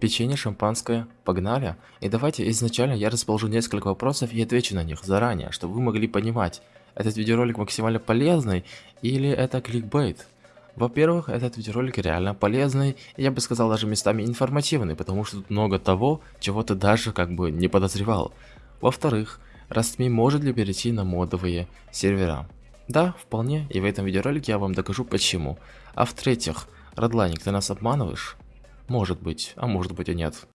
Печенье, шампанское, погнали. И давайте изначально я расположу несколько вопросов и отвечу на них заранее, чтобы вы могли понимать, этот видеоролик максимально полезный или это кликбейт. Во-первых, этот видеоролик реально полезный, я бы сказал даже местами информативный, потому что тут много того, чего ты даже как бы не подозревал. Во-вторых, Rastme может ли перейти на модовые сервера? Да, вполне, и в этом видеоролике я вам докажу почему. А в-третьих, Радлайник, ты нас обманываешь? Может быть, а может быть и нет.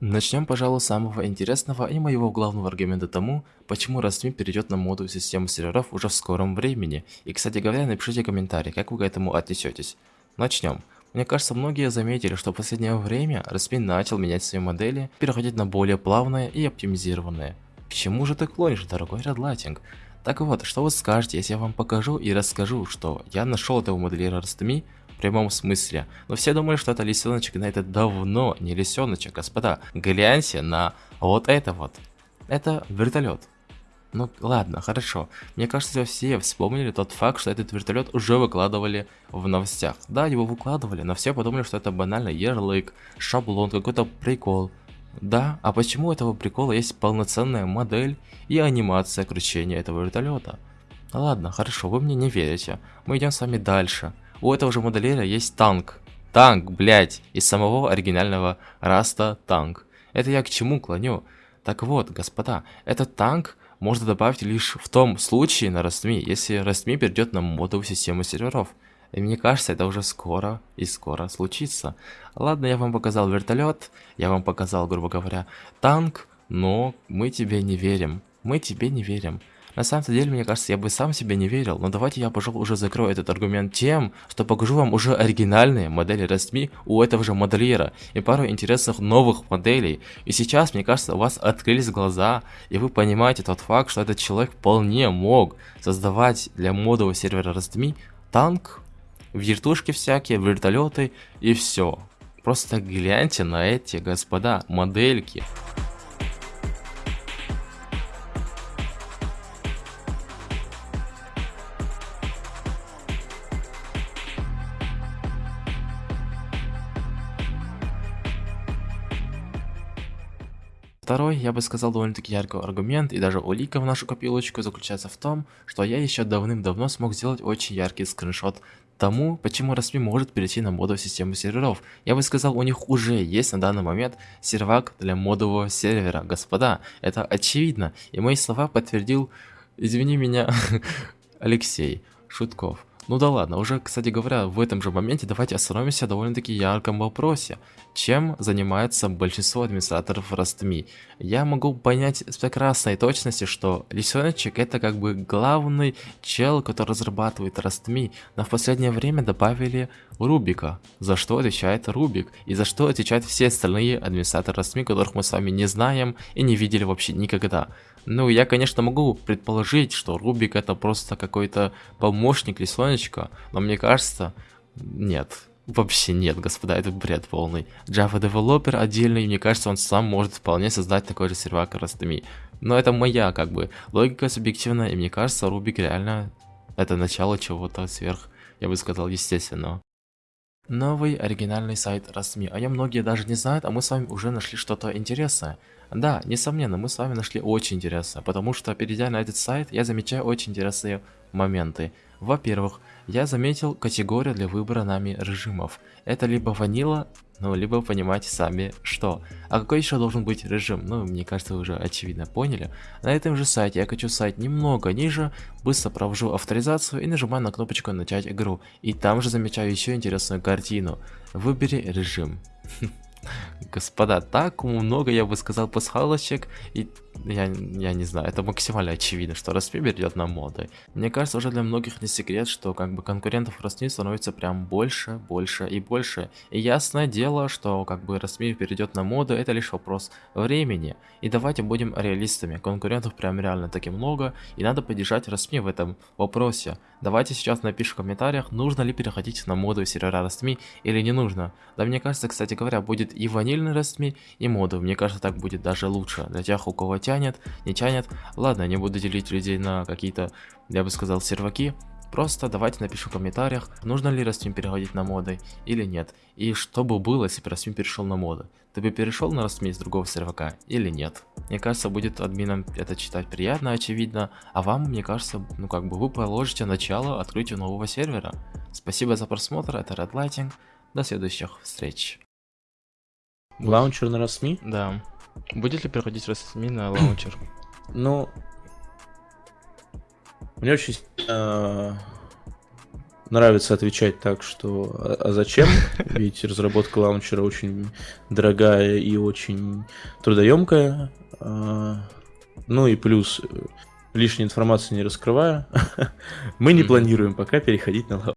Начнем, пожалуй, с самого интересного и моего главного аргумента тому, почему Rastme перейдет на моду систему серверов уже в скором времени. И, кстати говоря, напишите комментарий, как вы к этому отнесетесь. Начнем. Мне кажется, многие заметили, что в последнее время Rastme начал менять свои модели, переходить на более плавные и оптимизированные. К чему же ты клонишь, дорогой Redlighting? Так вот, что вы скажете, если я вам покажу и расскажу, что я нашел этого модельера Rastme в прямом смысле. Но все думали, что это лисеночек, но это давно не лисеночек, господа. Гляньте на вот это вот. Это вертолет. Ну ладно, хорошо. Мне кажется, все вспомнили тот факт, что этот вертолет уже выкладывали в новостях. Да, его выкладывали, но все подумали, что это банально ярлык, шаблон, какой-то прикол. Да, а почему у этого прикола есть полноценная модель и анимация кручения этого вертолета? Ладно, хорошо, вы мне не верите. Мы идем с вами дальше у этого же модельера есть танк. Танк, блядь, из самого оригинального Rust а танк. Это я к чему клоню? Так вот, господа, этот танк можно добавить лишь в том случае на RustMe, если RustMe перейдет на модовую систему серверов. И мне кажется, это уже скоро и скоро случится. Ладно, я вам показал вертолет, я вам показал, грубо говоря, танк, но мы тебе не верим. Мы тебе не верим. На самом деле, мне кажется, я бы сам себе не верил, но давайте я, пожалуй, уже закрою этот аргумент тем, что покажу вам уже оригинальные модели Rastme у этого же модельера и пару интересных новых моделей. И сейчас, мне кажется, у вас открылись глаза, и вы понимаете тот факт, что этот человек вполне мог создавать для модового сервера Rastme танк, вертушки всякие, вертолеты и все. Просто гляньте на эти, господа, модельки. Второй, я бы сказал, довольно-таки яркий аргумент и даже улика в нашу копилочку заключается в том, что я еще давным-давно смог сделать очень яркий скриншот тому, почему Raspi может перейти на модовую систему серверов. Я бы сказал, у них уже есть на данный момент сервак для модового сервера. Господа, это очевидно. И мои слова подтвердил, извини меня, Алексей Шутков. Ну да ладно, уже, кстати говоря, в этом же моменте давайте остановимся довольно-таки ярком вопросе. Чем занимается большинство администраторов Rastme? Я могу понять с прекрасной точностью, что Лисеночек это как бы главный чел, который разрабатывает Rastme, но в последнее время добавили Рубика, за что отвечает Рубик, и за что отвечают все остальные администраторы Rastme, которых мы с вами не знаем и не видели вообще никогда. Ну, я, конечно, могу предположить, что Рубик это просто какой-то помощник Лисонечка, но мне кажется, нет. Вообще нет, господа, это бред полный. Java Developer отдельный, мне кажется, он сам может вполне создать такой же сервак, Rastmi. Но это моя, как бы, логика субъективная, и мне кажется, Рубик реально это начало чего-то сверх, я бы сказал, естественного. Новый оригинальный сайт Rastme. О нем многие даже не знают, а мы с вами уже нашли что-то интересное. Да, несомненно, мы с вами нашли очень интересное, потому что перейдя на этот сайт, я замечаю очень интересные моменты. Во-первых, я заметил категорию для выбора нами режимов. Это либо ванила, ну, либо понимаете сами что. А какой еще должен быть режим? Ну, мне кажется, вы уже очевидно поняли. На этом же сайте я хочу сайт немного ниже, быстро провожу авторизацию и нажимаю на кнопочку начать игру. И там же замечаю еще интересную картину. Выбери режим. Господа, так много, я бы сказал, пасхалочек, и я, я не знаю, это максимально очевидно, что Распи идет на моды. Мне кажется, уже для многих не секрет, что как бы конкурентов Распи становится прям больше, больше и больше. И ясное дело, что как бы Распи перейдет на моды, это лишь вопрос времени. И давайте будем реалистами, конкурентов прям реально таки много, и надо поддержать Распи в этом вопросе. Давайте сейчас напишем в комментариях, нужно ли переходить на моду сервера Распи или не нужно. Да мне кажется, кстати говоря, будет и ванильный Распи, и моду. Мне кажется, так будет даже лучше для тех, у кого тянет, не тянет. Ладно, не буду делить людей на какие-то, я бы сказал, серваки. Просто давайте напишем в комментариях, нужно ли Растим переходить на моды или нет. И что бы было, если бы Растим перешел на моды. Ты бы перешел на Растим из другого сервака или нет? Мне кажется, будет админам это читать приятно, очевидно, а вам, мне кажется, ну как бы вы положите начало открытию нового сервера. Спасибо за просмотр, это Red Lighting, до следующих встреч. Лаунчер на RustMe? Да. Будет ли переходить RustMe на лаунчер? Ну, мне очень э, нравится отвечать так, что а, а зачем? Ведь разработка лаунчера очень дорогая и очень трудоемкая. Э, ну и плюс э, лишней информации не раскрывая, мы не планируем пока переходить на лаунчер.